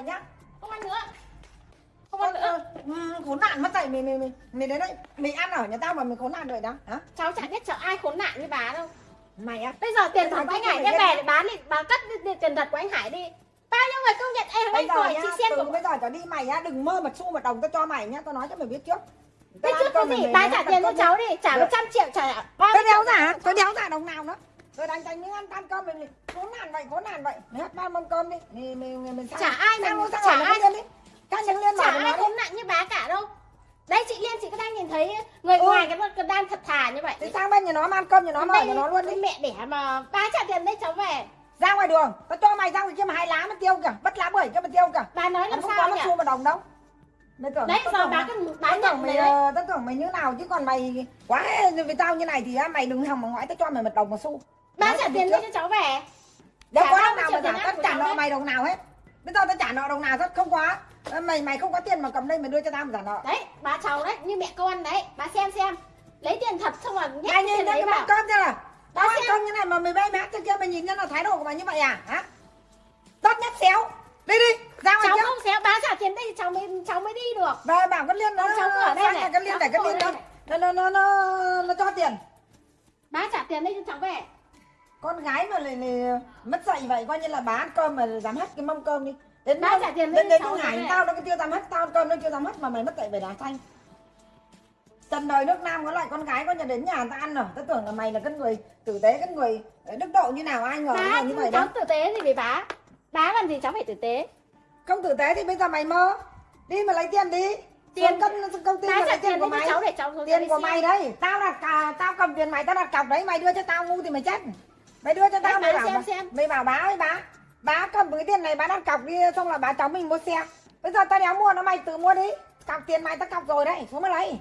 vậy nhá. Không ăn nữa. Không ăn nữa. Ừ, khốn nạn mất dạy mày mày mày mày đến đây mày ăn ở nhà tao mà mày khốn nạn vậy đó hả? Cháu chả biết chợ ai khốn nạn với bà đâu. Mày á. Bây giờ tiền thật của anh Hải đem biết về để bán đi bà đi tiền thật của anh Hải đi. Bao nhiêu người công nhận em bây anh giờ nhá chị xem của bây giờ trở đi mày á đừng mơ một xu một đồng tao cho mày nhá tao nói cho mày biết trước. Tao trước cái gì? bà trả tiền cho cháu đi trả Được. 100 triệu trả Tôi đéo giả, tôi đéo giả đồng nào nữa Tôi đánh tranh miếng ăn tan cơm mình khốn nạn vậy, khốn nạn vậy. Mày hết ba mâm cơm đi. Mình, mình, mình, mình sang, Chả ai sang, mình- sang chả ai- liên đi. Các những liên chả bảo ai khốn nạn như bà cả đâu. Đấy chị Liên chị có đang nhìn thấy người Ừ. ngoài cái cái đang thật thà như vậy. Thì sang bên nhà nó mà ăn cơm nhà nó mà ở Đây, nhà nó luôn đi. mẹ đẻ mà. Bà trả tiền đấy cháu về. Ra ngoài đường, tao cho mày ra ngoài kia mà hai lá mà tiêu cả Bất lá bưởi kia mà tiêu cả bà nói làm không sao có nhỉ? một xu một đồng đâu. Mày tưởng đấy giờ bà cứ bà nhận tưởng mày, ờ, tao tưởng mày như nào chứ còn mày quá với tao như này thì mày đừng hòng mà ngoại tao cho mày một đồng một xu bà Nói trả tiền cho cháu về. Đâu có đồng nào mà trả, tao trả nợ mày đồng nào hết. Bây giờ tao trả nợ đồng nào rất không có Ờ, Mày mày không có tiền mà cầm đây mày đưa cho tao mà trả nợ đấy bà cháu đấy như mẹ con đấy bà xem xem. Lấy tiền thật xong rồi nhét cái nhìn tiền đấy cái vào. cơm chưa? Là Tao ăn cơm như này mà mày bay mát cho kia mày nhìn nhận là thái độ của mày như vậy à? Hả? Tốt nhất xéo. Đi đi ra ngoài cháu kia không xéo bà trả tiền đây cháu mới cháu mới đi được. Và bảo con Liên nó cháu ở đây này. con Liên để ở Liên nó nó nó nó nó cho tiền. Bà trả tiền đây cho cháu về con gái mà lại, lại mất dạy vậy coi như là bà ăn cơm mà dám hết cái mâm cơm đi. Đến lúc- trả tiền đến đến hải về. tao nó chưa dám hết tao cơm nó chưa dám hết mà mày mất dạy về đá xanh trần đời nước nam có loại con gái có nhà đến nhà ta ăn rồi. Tao tưởng là mày là cái người tử tế cái người đức độ như nào ai ngờ bà mày như vậy cháu đâu tử tế gì với bà bà làm gì cháu phải tử tế? Không tử tế thì bây giờ mày mơ. Đi mà lấy tiền đi. Tiền- công công ty lấy tiền của mày. cháu để cháu tiền của mày đấy tao đặt tao cầm tiền mày tao đặt cọc đấy mày đưa cho tao ngu thì mày chết mày đưa cho tao mày bảo xem bà- xem. mày bảo bá ơi bá. Bá cầm cái tiền này bá đặt cọc đi xong là bá cháu mình mua xe. Bây giờ tao đéo mua nó mày tự mua đi. Cọc tiền mày tao cọc rồi đấy xuống mà lấy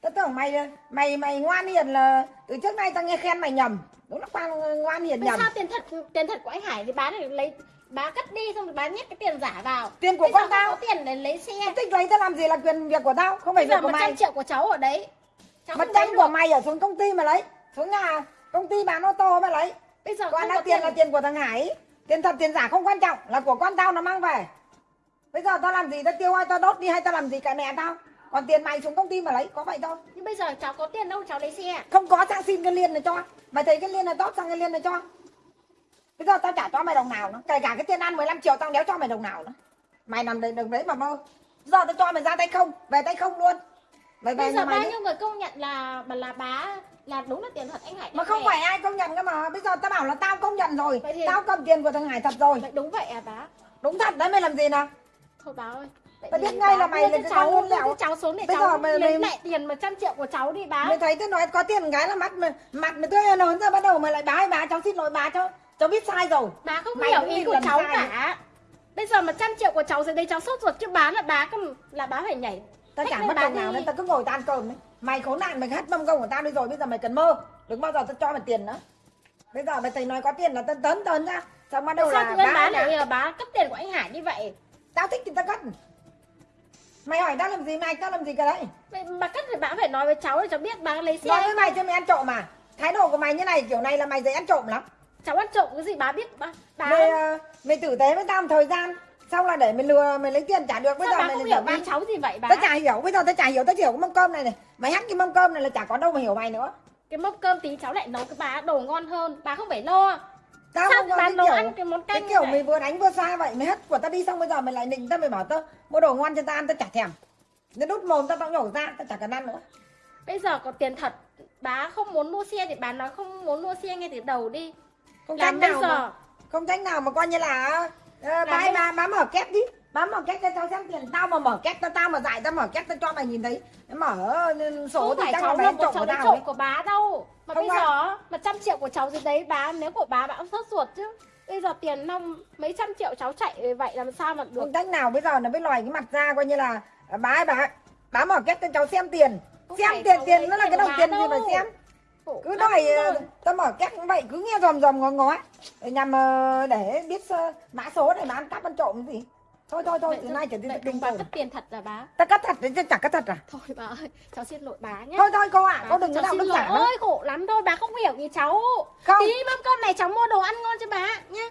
tao tưởng mày mày mày ngoan hiền là từ trước nay tao nghe khen mày nhầm. Đúng là quan ngoan hiền nhầm. sao tiền thật tiền thật của anh Hải thì bà để lấy bà cất đi xong rồi bà nhét cái tiền giả vào. Tiền của Bây con tao. có tiền để lấy xe. Tao thích lấy tao làm gì là quyền việc của tao không phải bây việc của mày trăm triệu của cháu ở đấy cháu trăm của mày ở xuống công ty mà lấy xuống nhà công ty bán ô tô mà lấy. Bây giờ Còn có tiền là tiền của thằng Hải. Tiền thật tiền giả không quan trọng Là của con tao nó mang về. Bây giờ tao làm gì tao tiêu hay tao đốt đi hay tao làm gì cả mẹ tao. Còn tiền mày xuống công ty mà lấy Có vậy thôi. Nhưng bây giờ cháu có tiền đâu cháu lấy xe. Không có sang xin cái liên này cho. Mày thấy cái liên này tốt sang cái liên này cho. Bây giờ tao chả cho mày đồng nào nữa Kể cả cái tiền ăn 15 triệu tao đéo cho mày đồng nào nữa Mày nằm đấy đừng đấy mà mơ. Giờ tao cho mày ra tay không Về tay không luôn Về bây giờ bao nhiêu người công nhận là mà là bá là đúng là tiền thật anh Hải Mà không phải ai công nhận cơ mà. Bây giờ tao bảo là tao công nhận rồi. Vậy thì- Tao cầm tiền của thằng Hải thật rồi. Vậy đúng vậy à bá? Đúng thật đấy mày làm gì nào? Thôi bá ơi. Vậy Tao biết ngay là bá mày là cháu lẻo. cho cháu xuống để Bây cháu giờ mày- lấy mày- lại tiền 100 triệu của cháu đi bá. Mày thấy tôi nói có tiền cái là mắt mà mặt mày tươi hơn ra bắt đầu mày lại bá bá cháu xin lỗi bá cháu cháu biết sai rồi. Bà không Mày hiểu ý của cháu cả. Bây giờ 100 triệu của cháu rồi đây cháu sốt ruột chứ bá là bá là bá phải nhảy tao chẳng mất đồng nào nên tao cứ ngồi tao ăn cơm đấy mày khốn nạn mày hết mâm công của tao đi rồi bây giờ mày cần mơ. Đừng bao giờ tao cho mày tiền nữa. Bây giờ mày thấy nói có tiền là tao tấn tấn ra. Xong bắt đầu sao là tự nhiên bá bá lại là là bá cấp tiền của anh Hải như vậy. Tao thích thì tao cất mày hỏi tao làm gì mày tao làm gì cái đấy? Mà cất thì bá phải nói với cháu để cháu biết bá lấy xe. Nói với mày cho mày ăn trộm mà thái độ của mày như này kiểu này là mày dễ ăn trộm lắm. Cháu ăn trộm cái gì bá biết bá bá mày ờ, mày tử tế với tao một thời gian xong là để mày lừa mày lấy tiền trả được. Bây sao giờ bá mày không hiểu đi. cháu gì vậy bá tao chả hiểu bây giờ tao chả hiểu tao chỉ hiểu cái mâm cơm này này. Mày hắt cái mâm cơm này là chả có đâu mà hiểu mày nữa. Cái mâm cơm tí cháu lại nấu cái bá đồ ngon hơn. Bá không phải lo. Tao sao không cái nấu kiểu ăn cái món cái canh kiểu như mày vừa đánh vừa xa vậy mày hất của tao đi xong bây giờ mày lại định tao mày bảo tao mua đồ ngon cho tao ăn tao chả thèm. Nó đút mồm tao tao nhổ ra tao chả cần ăn nữa. Bây giờ có tiền thật bá không muốn mua xe thì bá nói không muốn mua xe ngay từ đầu đi. Không làm bây nào giờ mà, không tránh nào mà coi như là bá bây- bá bá mở két đi. Bá mở két cho tao xem tiền. Tao mà mở két tao tao mà dạy tao mở két tao cho mày nhìn thấy. Mở ờ, số không thì chắc cháu mày là trộm cháu của tao trộm của bá đâu. Mà Không bây ạ. giờ một trăm triệu của cháu dưới đấy bá nếu của bá cũng sốt ruột chứ. Bây giờ tiền năm mấy trăm triệu cháu chạy vậy làm sao mà được? Không tránh nào bây giờ nó mới lòi cái mặt ra coi như là à, bá ơi bá bá mở két cho cháu xem tiền. Không xem tiền cháu tiền nó là cái đồng tiền gì mà xem? Khổ cứ đòi ờ, tao mở két cũng vậy cứ nghe dòm dòm ngó ngó nhằm ờ, để biết ờ, mã số để mà ăn cắp ăn trộm gì? Thôi thôi thôi từ nay trở đi đừng bà cất tiền thật là bá. Ta cắt thật đấy chứ chả cắt thật à? Thôi bà ơi cháu xin lỗi bá nhé thôi thôi cô ạ Bá, cô đừng có đạo đức giả ơi khổ lắm thôi bà không hiểu ý cháu. Không. Tí mâm cơm này cháu mua đồ ăn ngon cho bà nhé